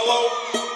Hello?